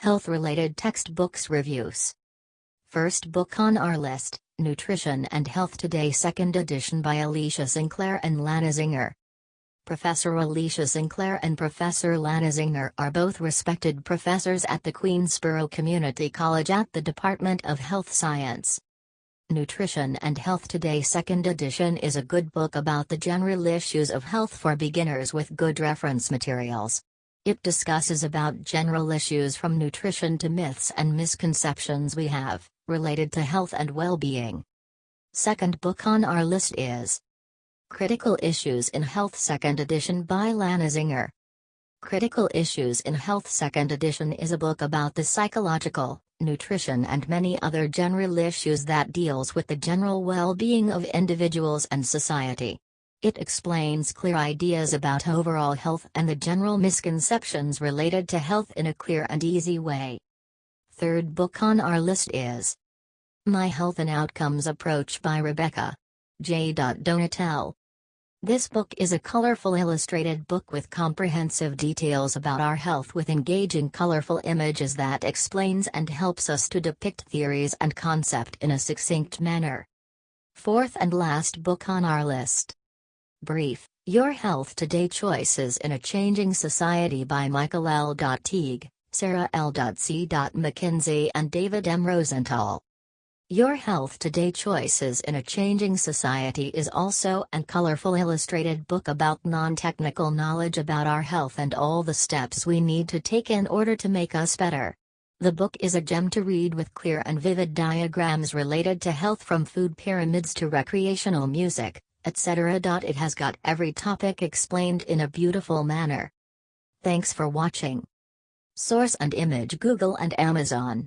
Health related textbooks reviews. First book on our list Nutrition and Health Today, second edition by Alicia Sinclair and Lana Zinger. Professor Alicia Sinclair and Professor Lana Zinger are both respected professors at the Queensborough Community College at the Department of Health Science. Nutrition and Health Today Second Edition is a good book about the general issues of health for beginners with good reference materials. It discusses about general issues from nutrition to myths and misconceptions we have, related to health and well-being. Second book on our list is Critical Issues in Health Second Edition by Lana Zinger. Critical Issues in Health Second Edition is a book about the psychological, nutrition and many other general issues that deals with the general well-being of individuals and society. It explains clear ideas about overall health and the general misconceptions related to health in a clear and easy way. Third book on our list is My Health and Outcomes Approach by Rebecca J. Donatelle. This book is a colorful illustrated book with comprehensive details about our health with engaging colorful images that explains and helps us to depict theories and concept in a succinct manner. Fourth and last book on our list Brief Your Health Today Choices in a Changing Society by Michael L. Teague, Sarah L. C. McKenzie, and David M. Rosenthal. Your Health Today Choices in a Changing Society is also an colorful illustrated book about non technical knowledge about our health and all the steps we need to take in order to make us better. The book is a gem to read with clear and vivid diagrams related to health from food pyramids to recreational music, etc. It has got every topic explained in a beautiful manner. Thanks for watching. Source and image Google and Amazon.